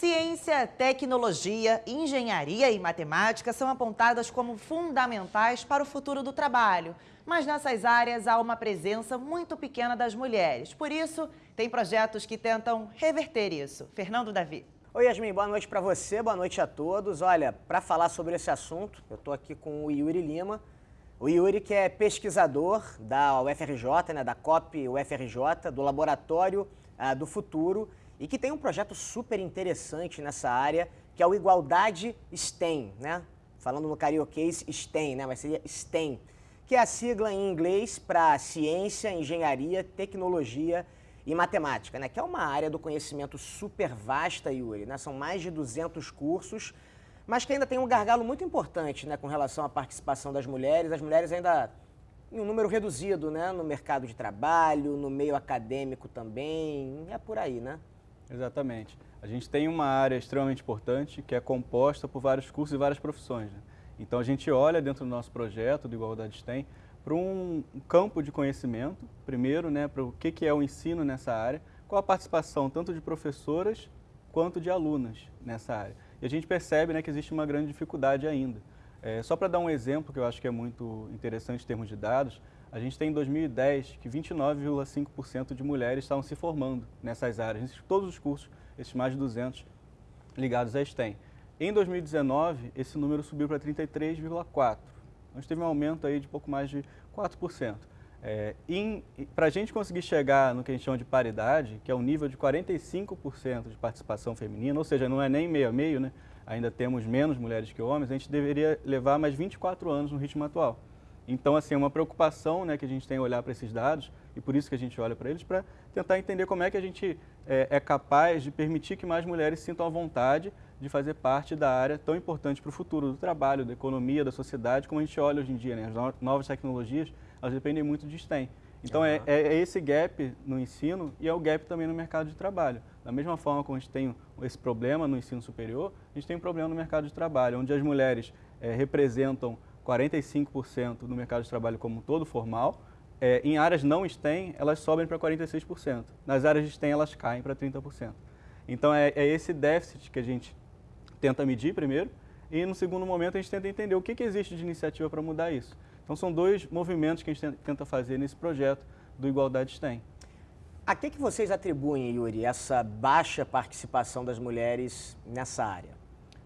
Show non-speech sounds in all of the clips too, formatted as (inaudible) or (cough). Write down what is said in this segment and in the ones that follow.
Ciência, tecnologia, engenharia e matemática são apontadas como fundamentais para o futuro do trabalho. Mas nessas áreas há uma presença muito pequena das mulheres. Por isso, tem projetos que tentam reverter isso. Fernando Davi. Oi, Yasmin, boa noite para você, boa noite a todos. Olha, para falar sobre esse assunto, eu estou aqui com o Yuri Lima. O Yuri que é pesquisador da UFRJ, né, da COP UFRJ, do Laboratório uh, do Futuro, e que tem um projeto super interessante nessa área, que é o Igualdade STEM, né? Falando no carioquês, STEM, né? Mas seria STEM, que é a sigla em inglês para Ciência, Engenharia, Tecnologia e matemática, né? que é uma área do conhecimento super vasta, Yuri. Né? São mais de 200 cursos, mas que ainda tem um gargalo muito importante né? com relação à participação das mulheres. As mulheres ainda em um número reduzido né? no mercado de trabalho, no meio acadêmico também, é por aí, né? Exatamente. A gente tem uma área extremamente importante que é composta por vários cursos e várias profissões. Né? Então a gente olha dentro do nosso projeto do Igualdade STEM para um campo de conhecimento, primeiro, né, para o que, que é o ensino nessa área, com a participação tanto de professoras quanto de alunas nessa área. E a gente percebe né, que existe uma grande dificuldade ainda. É, só para dar um exemplo que eu acho que é muito interessante em termos de dados, a gente tem em 2010 que 29,5% de mulheres estavam se formando nessas áreas, em todos os cursos, esses mais de 200 ligados à STEM. Em 2019, esse número subiu para 33,4%. A gente teve um aumento aí de pouco mais de 4%. É, Para a gente conseguir chegar no que a gente chama de paridade, que é um nível de 45% de participação feminina, ou seja, não é nem meio a meio, né? ainda temos menos mulheres que homens, a gente deveria levar mais 24 anos no ritmo atual. Então, assim, é uma preocupação né, que a gente tem olhar para esses dados, e por isso que a gente olha para eles, para tentar entender como é que a gente é, é capaz de permitir que mais mulheres sintam a vontade de fazer parte da área tão importante para o futuro do trabalho, da economia, da sociedade, como a gente olha hoje em dia. Né? As novas tecnologias, elas dependem muito de STEM. Então, uhum. é, é, esse gap no ensino e é o gap também no mercado de trabalho. Da mesma forma como a gente tem esse problema no ensino superior, a gente tem um problema no mercado de trabalho, onde as mulheres é, representam 45% no mercado de trabalho como um todo formal, é, em áreas não STEM, elas sobem para 46%. Nas áreas de STEM, elas caem para 30%. Então, é, é esse déficit que a gente tenta medir primeiro, e no segundo momento a gente tenta entender o que, que existe de iniciativa para mudar isso. Então são dois movimentos que a gente tenta fazer nesse projeto do Igualdade STEM. A que, que vocês atribuem, Yuri, essa baixa participação das mulheres nessa área?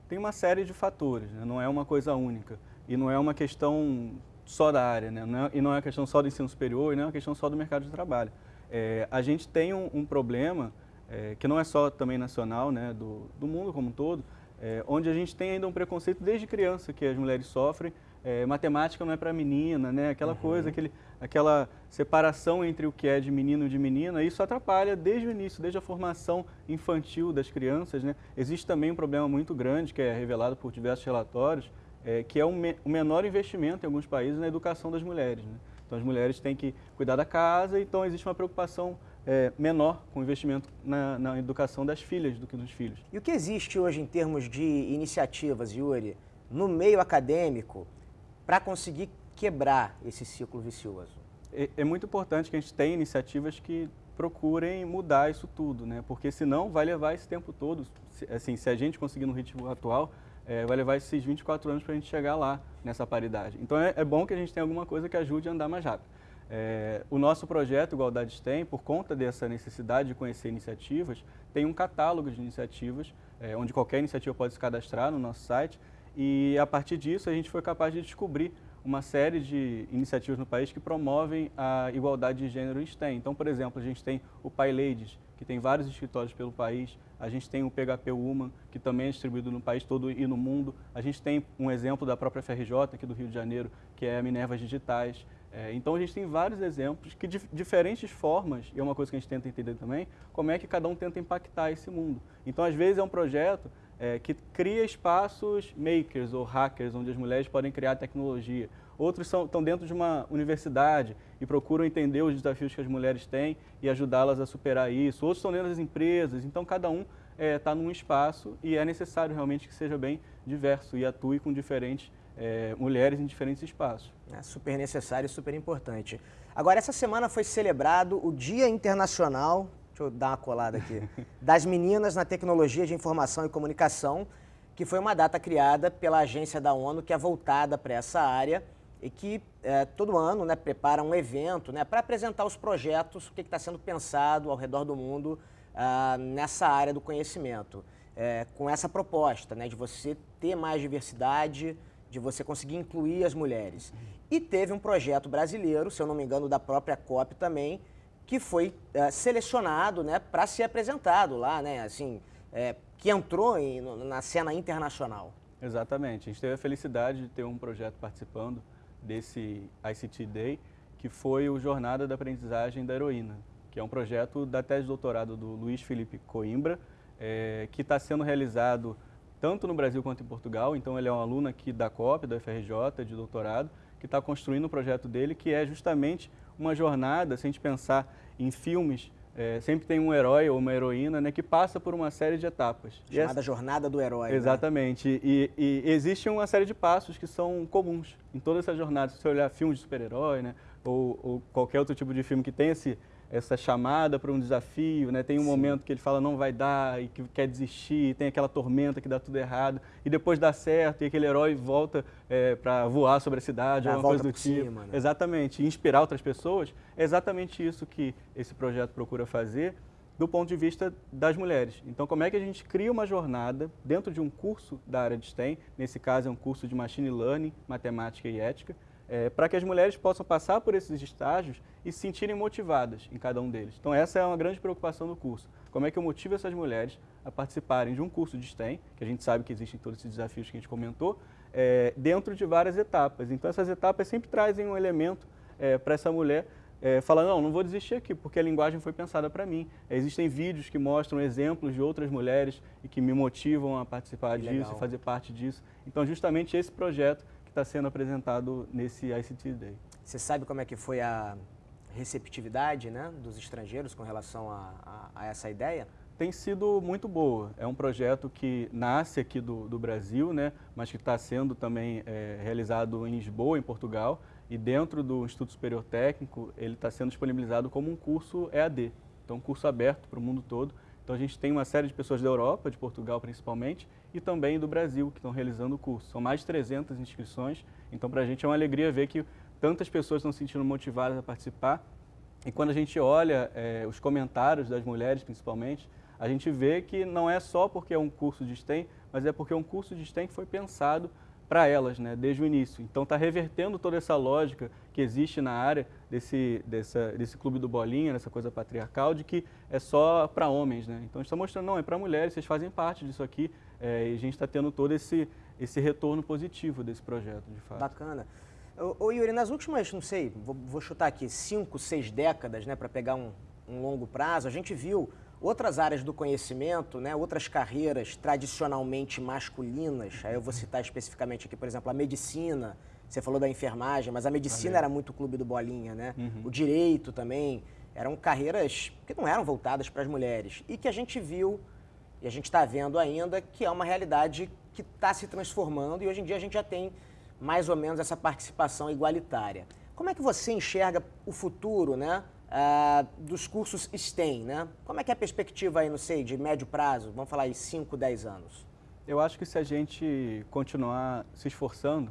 Tem uma série de fatores, né? não é uma coisa única. E não é uma questão só da área, né? não é, e não é uma questão só do ensino superior, e não é uma questão só do mercado de trabalho. É, a gente tem um, um problema é, que não é só também nacional, né, do, do mundo como um todo, é, onde a gente tem ainda um preconceito desde criança que as mulheres sofrem. É, matemática não é para menina, né? aquela uhum. coisa, aquele, aquela separação entre o que é de menino e de menina, isso atrapalha desde o início, desde a formação infantil das crianças. Né? Existe também um problema muito grande, que é revelado por diversos relatórios, é, que é o, me, o, menor investimento em alguns países na educação das mulheres. Né? Então as mulheres têm que cuidar da casa, então existe uma preocupação é, menor com investimento na, na, educação das filhas do que dos filhos. E o que existe hoje em termos de iniciativas, Yuri, no meio acadêmico para conseguir quebrar esse ciclo vicioso? É, é, muito importante que a gente tenha iniciativas que procurem mudar isso tudo, né? porque senão vai levar esse tempo todo, assim, se a gente conseguir no ritmo atual, é, vai levar esses 24 anos para a gente chegar lá nessa paridade. Então é, é bom que a gente tenha alguma coisa que ajude a andar mais rápido. É, o nosso projeto Igualdade STEM, por conta dessa necessidade de conhecer iniciativas, tem um catálogo de iniciativas, é, onde qualquer iniciativa pode se cadastrar no nosso site, e a partir disso a gente foi capaz de descobrir uma série de iniciativas no país que promovem a igualdade de gênero em STEM. Então, por exemplo, a gente tem o Pai Ladies, que tem vários escritórios pelo país, a gente tem o PHP Woman, que também é distribuído no país todo e no mundo, a gente tem um exemplo da própria FRJ aqui do Rio de Janeiro, que é a Minervas Digitais, é, então a gente tem vários exemplos que de diferentes formas, e é uma coisa que a gente tenta entender também, como é que cada um tenta impactar esse mundo. Então às vezes é um projeto é, que cria espaços makers ou hackers, onde as mulheres podem criar tecnologia. Outros são, estão dentro de uma universidade e procuram entender os desafios que as mulheres têm e ajudá-las a superar isso. Outros estão dentro das empresas, então cada um está é, tá num espaço e é necessário realmente que seja bem diverso e atue com diferentes é, mulheres em diferentes espaços. É super necessário e super importante. Agora, essa semana foi celebrado o Dia Internacional deixa eu dar uma colada aqui, (laughs) das meninas na tecnologia de informação e comunicação, que foi uma data criada pela agência da ONU que é voltada para essa área e que é, todo ano né, prepara um evento né, para apresentar os projetos, o que está sendo pensado ao redor do mundo ah, nessa área do conhecimento. É, com essa proposta né, de você ter mais diversidade, de você conseguir incluir as mulheres. E teve um projeto brasileiro, se eu não me engano, da própria COP também, que foi é, selecionado né, para ser apresentado lá, né, assim, é, que entrou em, na cena internacional. Exatamente. A gente teve a felicidade de ter um projeto participando desse ICT Day, que foi o Jornada da Aprendizagem da Heroína, que é um projeto da tese de doutorado do Luiz Felipe Coimbra, é, que está sendo realizado tanto no Brasil quanto em Portugal. Então ele é um aluno aqui da COP, da FRJ, de doutorado, que está construindo o um projeto dele, que é justamente uma jornada, se a gente pensar em filmes, é, sempre tem um herói ou uma heroína né, que passa por uma série de etapas. Chamada essa... Jornada do Herói. Né? Exatamente. Né? E, e, existe uma série de passos que são comuns em toda essa jornada. Se você olhar filmes de super-herói, né, ou, ou, qualquer outro tipo de filme que tem esse, essa chamada para um desafio, né? Tem um Sim. momento que ele fala não vai dar e que quer desistir, tem aquela tormenta que dá tudo errado e depois dá certo e aquele herói volta é, para voar sobre a cidade, alguma coisa do tipo. Cima, né? Exatamente, e inspirar outras pessoas. É exatamente isso que esse projeto procura fazer do ponto de vista das mulheres. Então, como é que a gente cria uma jornada dentro de um curso da área de STEM, nesse caso é um curso de Machine Learning, Matemática e Ética, é, para que as mulheres possam passar por esses estágios e se sentirem motivadas em cada um deles. Então essa é uma grande preocupação do curso. Como é que eu motivo essas mulheres a participarem de um curso de STEM, que a gente sabe que existem todos esses desafios que a gente comentou, é, dentro de várias etapas. Então essas etapas sempre trazem um elemento é, para essa mulher é, falar, não, não vou desistir aqui, porque a linguagem foi pensada para mim. Existem vídeos que mostram exemplos de outras mulheres e que me motivam a participar que disso legal. fazer parte disso. Então justamente esse projeto está sendo apresentado nesse ICT Day. Você sabe como é que foi a receptividade né, dos estrangeiros com relação a, a, a essa ideia? tem sido muito boa. É um projeto que nasce aqui do, do Brasil, né, mas que está sendo também é, realizado em Lisboa, em Portugal, e dentro do Instituto Superior Técnico ele está sendo disponibilizado como um curso EAD, então um curso aberto para o mundo todo. Então a gente tem uma série de pessoas da Europa, de Portugal principalmente, e também do Brasil que estão realizando o curso. São mais de 300 inscrições, então para a gente é uma alegria ver que tantas pessoas estão se sentindo motivadas a participar. E quando a gente olha é, os comentários das mulheres principalmente, a gente vê que não é só porque é um curso de STEM, mas é porque é um curso de STEM que foi pensado para elas, né, desde o início. Então está revertendo toda essa lógica que existe na área desse, dessa, desse clube do bolinha, dessa coisa patriarcal, de que é só para homens. Né? Então a gente está mostrando, não, é para mulheres, vocês fazem parte disso aqui, é, e a gente está tendo todo esse, esse retorno positivo desse projeto, de fato. Bacana. Ô, ô Yuri, nas últimas, não sei, vou, vou chutar aqui, cinco, seis décadas, né, para pegar um, um longo prazo, a gente viu Outras áreas do conhecimento, né, outras carreiras tradicionalmente masculinas, aí eu vou citar especificamente aqui, por exemplo, a medicina, você falou da enfermagem, mas a medicina era muito clube do bolinha, né? Uhum. O direito também, eram carreiras que não eram voltadas para as mulheres e que a gente viu e a gente está vendo ainda que é uma realidade que está se transformando e hoje em dia a gente já tem mais ou menos essa participação igualitária. Como é que você enxerga o futuro, né? uh, dos cursos STEM, né? Como é que é a perspectiva aí, não sei, de médio prazo? Vamos falar aí 5, 10 anos. Eu acho que se a gente continuar se esforçando,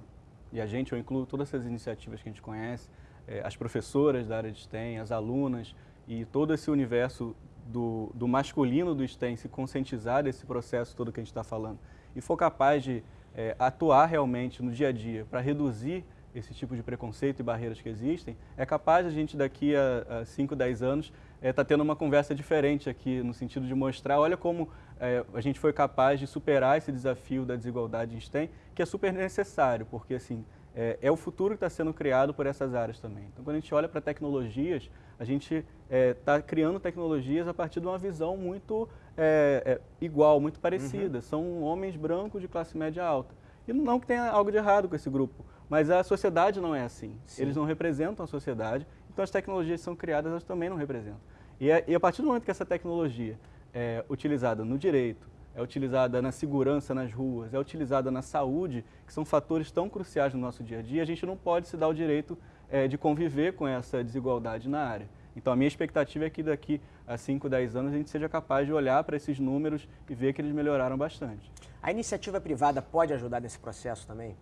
e a gente, eu incluo todas essas iniciativas que a gente conhece, eh, as professoras da área de STEM, as alunas e todo esse universo do, do masculino do STEM se conscientizar desse processo todo que a gente está falando e for capaz de eh, atuar realmente no dia a dia para reduzir esse tipo de preconceito e barreiras que existem, é capaz a gente daqui a 5, 10 anos estar é, tá tendo uma conversa diferente aqui, no sentido de mostrar, olha como é, a gente foi capaz de superar esse desafio da desigualdade em STEM, que é super necessário, porque assim, é, é o futuro que está sendo criado por essas áreas também. Então, quando a gente olha para tecnologias, a gente está é, criando tecnologias a partir de uma visão muito é, é, igual, muito parecida. Uhum. São homens brancos de classe média alta. E não que tenha algo de errado com esse grupo, mas a sociedade não é assim. Sim. Eles não representam a sociedade, então as tecnologias que são criadas, elas também não representam. E, a, e a partir do momento que essa tecnologia é utilizada no direito, é utilizada na segurança nas ruas, é utilizada na saúde, que são fatores tão cruciais no nosso dia a dia, a gente não pode se dar o direito é, de conviver com essa desigualdade na área. Então a minha expectativa é que daqui a 5, 10 anos a gente seja capaz de olhar para esses números e ver que eles melhoraram bastante. A iniciativa privada pode ajudar nesse processo também?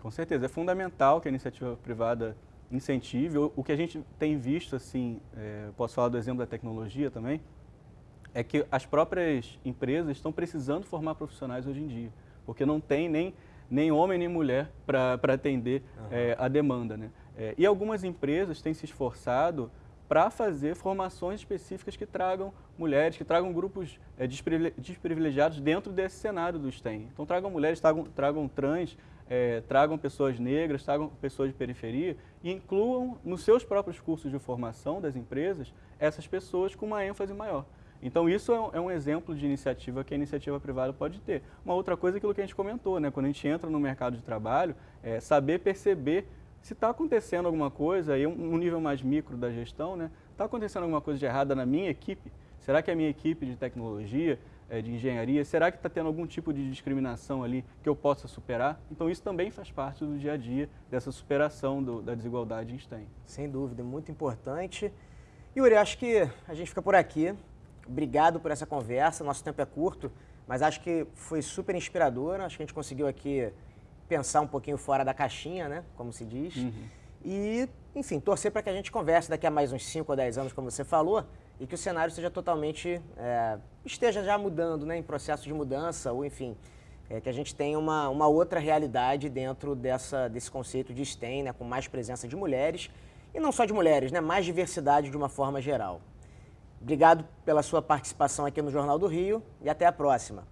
Com certeza, é fundamental que a iniciativa privada incentive. O, que a gente tem visto, assim, é, posso falar do exemplo da tecnologia também, é que as próprias empresas estão precisando formar profissionais hoje em dia, porque não tem nem, nem homem nem mulher para atender uhum. é, a demanda. Né? É, e algumas empresas têm se esforçado para fazer formações específicas que tragam mulheres, que tragam grupos é, desprivilegiados dentro desse cenário do STEM. Então tragam mulheres, tragam, tragam trans, é, tragam pessoas negras, tragam pessoas de periferia e incluam nos seus próprios cursos de formação das empresas essas pessoas com uma ênfase maior. Então isso é um é exemplo de iniciativa que a iniciativa privada pode ter. Uma outra coisa é aquilo que a gente comentou, né? quando a gente entra no mercado de trabalho, é saber perceber se está acontecendo alguma coisa, aí um nível mais micro da gestão, né? Está acontecendo alguma coisa de errada na minha equipe? Será que a minha equipe de tecnologia, é, de engenharia, será que está tendo algum tipo de discriminação ali que eu possa superar? Então isso também faz parte do dia a dia dessa superação do, da desigualdade em STEM. Sem dúvida, muito importante. Yuri, acho que a gente fica por aqui. Obrigado por essa conversa. Nosso tempo é curto, mas acho que foi super inspirador. Acho que a gente conseguiu aqui pensar um pouquinho fora da caixinha, né? Como se diz. Uhum. E, enfim, torcer para que a gente converse daqui a mais uns 5 ou 10 anos, como você falou, e que o cenário seja totalmente. É, esteja já mudando, né? Em processo de mudança, ou enfim. É, que a gente tenha uma, uma outra realidade dentro dessa, desse conceito de STEM, né, com mais presença de mulheres, e não só de mulheres, né, mais diversidade de uma forma geral. Obrigado pela sua participação aqui no Jornal do Rio e até a próxima.